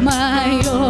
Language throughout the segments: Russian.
mayor.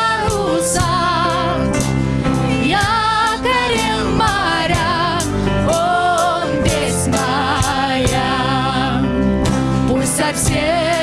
все.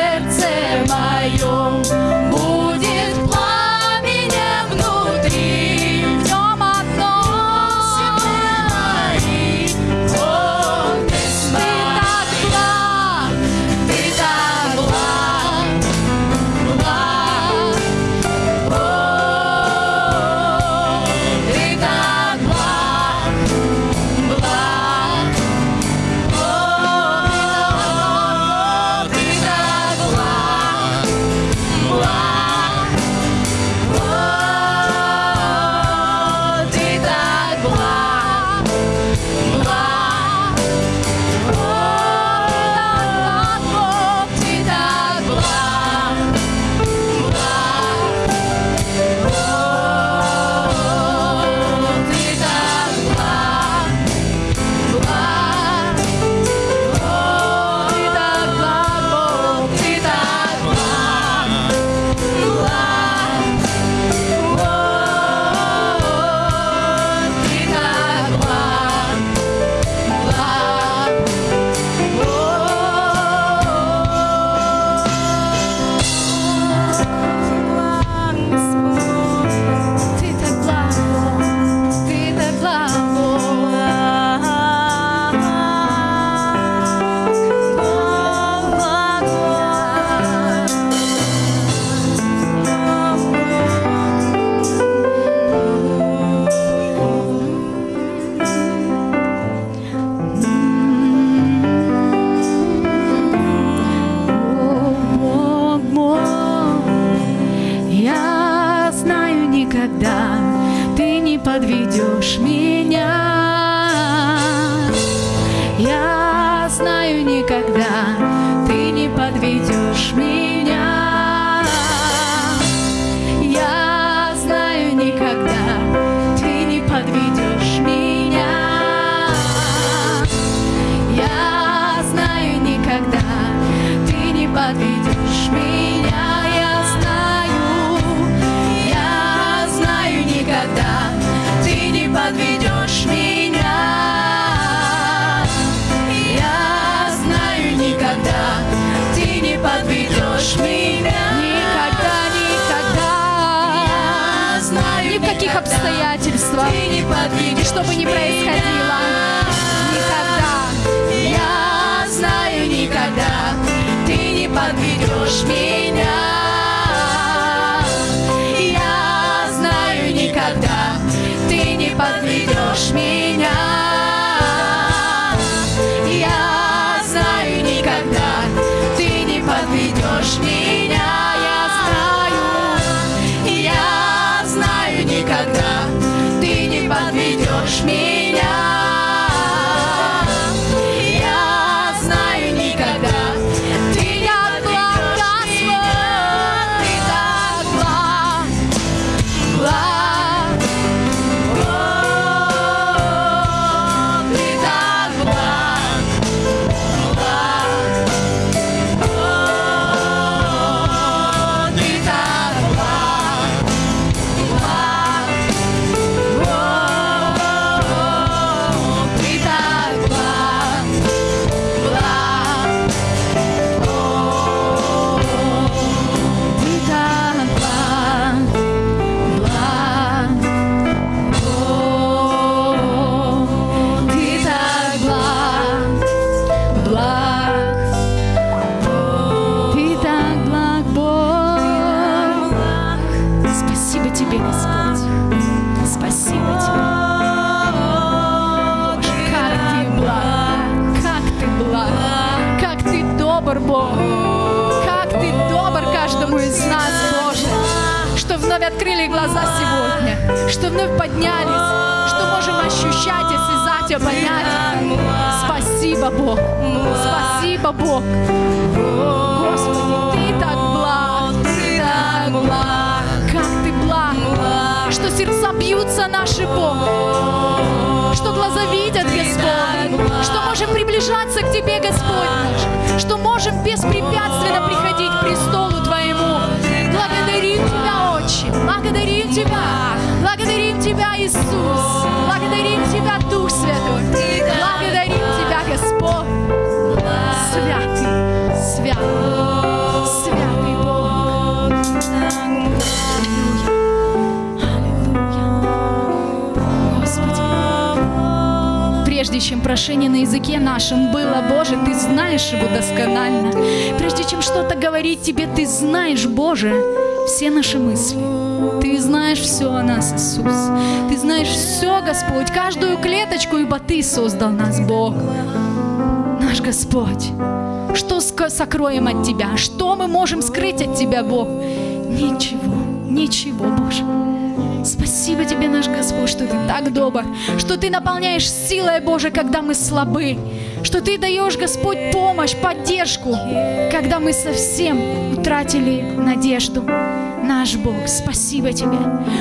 подведешь меня. что бы ни происходило. Никогда, я знаю, никогда ты не подведешь меня. Спасибо тебе, Господь. Спасибо тебе. Боже, как ты благ, как ты благ, как ты добр, Бог. Как ты добр каждому из нас, Боже, что вновь открыли глаза сегодня, что вновь поднялись, что можем ощущать, осязать, понять. Спасибо, Бог. Спасибо, Бог. Господи, Ты так благ, Ты так благ. Что сердца бьются наши, Бог. Что глаза видят, Господь. Что можем приближаться к Тебе, Господь наш. Что можем беспрепятственно приходить к престолу Твоему. Благодарим Тебя, Отче. Благодарим Тебя. Благодарим Тебя, Иисус. Благодарим Тебя, Дух Святой. Благодарим Тебя, Господь. Святый, святый, святый Бог. Чем прошение на языке нашем было, Боже, Ты знаешь его досконально. Прежде чем что-то говорить Тебе, Ты знаешь, Боже, все наши мысли. Ты знаешь все о нас, Иисус. Ты знаешь все, Господь, каждую клеточку, ибо Ты создал нас, Бог. Наш Господь. Что сокроем от Тебя? Что мы можем скрыть от Тебя, Бог? Ничего, ничего, Боже. Спасибо Тебе, наш Господь, что Ты так добр, что Ты наполняешь силой, Боже, когда мы слабы, что Ты даешь, Господь, помощь, поддержку, когда мы совсем утратили надежду. Наш Бог, спасибо Тебе,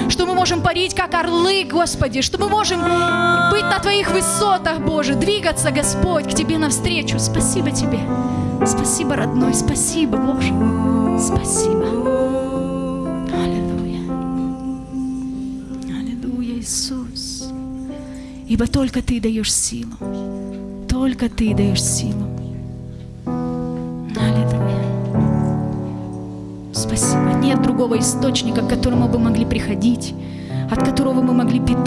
что мы можем парить, как орлы, Господи, что мы можем быть на Твоих высотах, Боже, двигаться, Господь, к Тебе навстречу. Спасибо Тебе. Спасибо, родной, спасибо, Боже. Спасибо. Ибо только Ты даешь силу. Только Ты даешь силу. Аллилуйя. Спасибо. Нет другого источника, к которому бы могли приходить, от которого мы могли питаться.